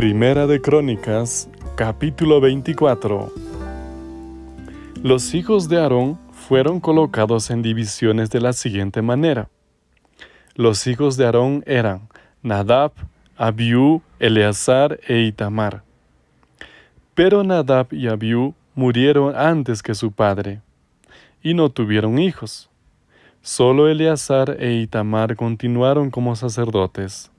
Primera de Crónicas, capítulo 24. Los hijos de Aarón fueron colocados en divisiones de la siguiente manera. Los hijos de Aarón eran Nadab, Abiú, Eleazar e Itamar. Pero Nadab y Abiú murieron antes que su padre, y no tuvieron hijos. Solo Eleazar e Itamar continuaron como sacerdotes.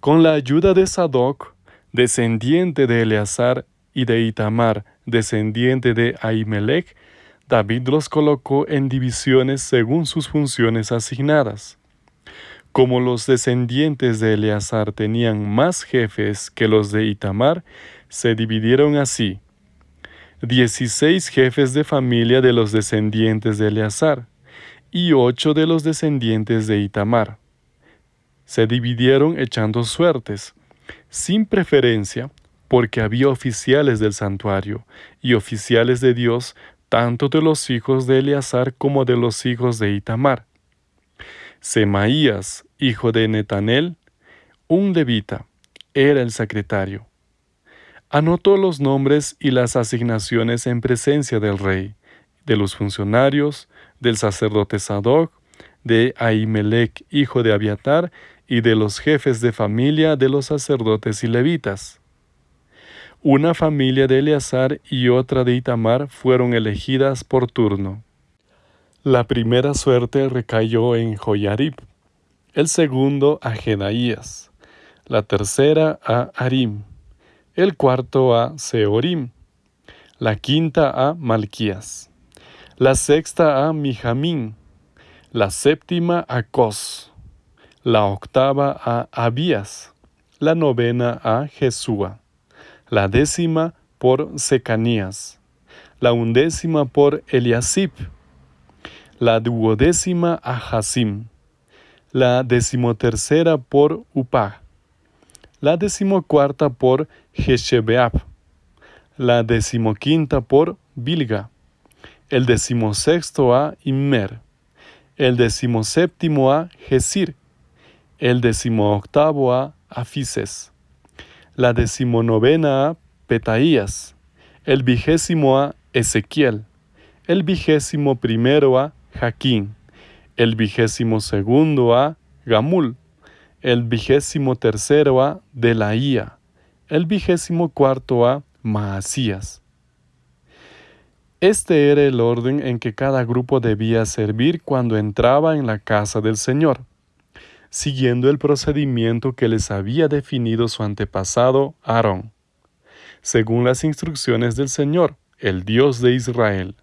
Con la ayuda de Sadoc, descendiente de Eleazar, y de Itamar, descendiente de Ahimelech, David los colocó en divisiones según sus funciones asignadas. Como los descendientes de Eleazar tenían más jefes que los de Itamar, se dividieron así. Dieciséis jefes de familia de los descendientes de Eleazar y ocho de los descendientes de Itamar. Se dividieron echando suertes, sin preferencia, porque había oficiales del santuario y oficiales de Dios, tanto de los hijos de Eleazar como de los hijos de Itamar. Semaías, hijo de Netanel, un levita, era el secretario. Anotó los nombres y las asignaciones en presencia del rey, de los funcionarios, del sacerdote Sadoc, de Ahimelech, hijo de Abiatar, y de los jefes de familia de los sacerdotes y levitas. Una familia de Eleazar y otra de Itamar fueron elegidas por turno. La primera suerte recayó en Joyarib, el segundo a Gedaías, la tercera a Arim, el cuarto a Seorim, la quinta a Malquías, la sexta a Mijamín, la séptima a Cos, la octava a Abías, la novena a Jesúa, la décima por Secanías, la undécima por Eliasib, la duodécima a Hasim, la decimotercera por Upah, la decimocuarta por Jeshebeab, la decimoquinta por Bilga, el decimosexto a Immer, el decimoséptimo a Gesir, el decimoctavo a Afises, la decimonovena a Petaías, el vigésimo a Ezequiel, el vigésimo primero a Jaquín, el vigésimo segundo a Gamul, el vigésimo tercero a Delaía, el vigésimo cuarto a Maasías. Este era el orden en que cada grupo debía servir cuando entraba en la casa del Señor, siguiendo el procedimiento que les había definido su antepasado Aarón, según las instrucciones del Señor, el Dios de Israel.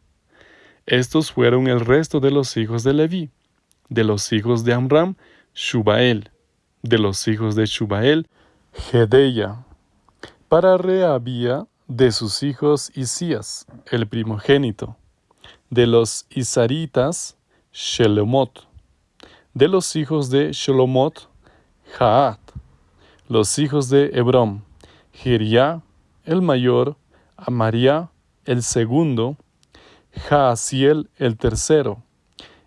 Estos fueron el resto de los hijos de Leví, de los hijos de Amram, Shubael, de los hijos de Shubael, Gedeya. Para Rehabía, de sus hijos Isías, el primogénito, de los Isaritas, Shelomot, de los hijos de Shelomot, Jaat, los hijos de Hebrón, Jiriá, el mayor, Amaria, el segundo, Jaasiel, el tercero,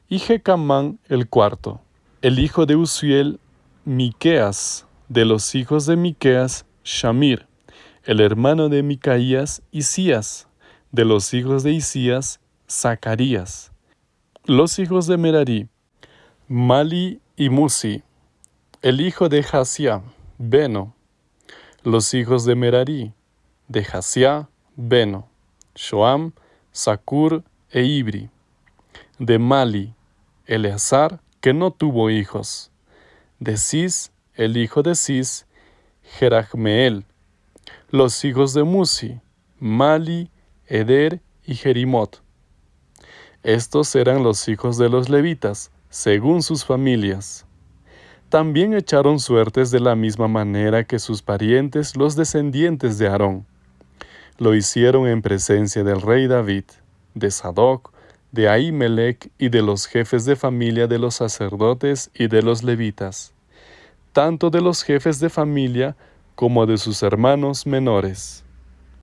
y Jecamán el cuarto, el hijo de Uziel, Miqueas, de los hijos de Miqueas, Shamir, el hermano de Micaías, Isías, de los hijos de Isías, Zacarías, los hijos de Merari, Mali y Musi, el hijo de Jasia, Beno, los hijos de Merari, de Jasia, Beno, Shoam, Sakur e Ibri, de Mali, Eleazar, que no tuvo hijos, de Cis, el hijo de Cis, Jerachmeel, los hijos de Musi, Mali, Eder y Jerimot. Estos eran los hijos de los levitas, según sus familias. También echaron suertes de la misma manera que sus parientes, los descendientes de Aarón. Lo hicieron en presencia del rey David, de Sadoc, de Ahimelech y de los jefes de familia de los sacerdotes y de los levitas, tanto de los jefes de familia como de sus hermanos menores.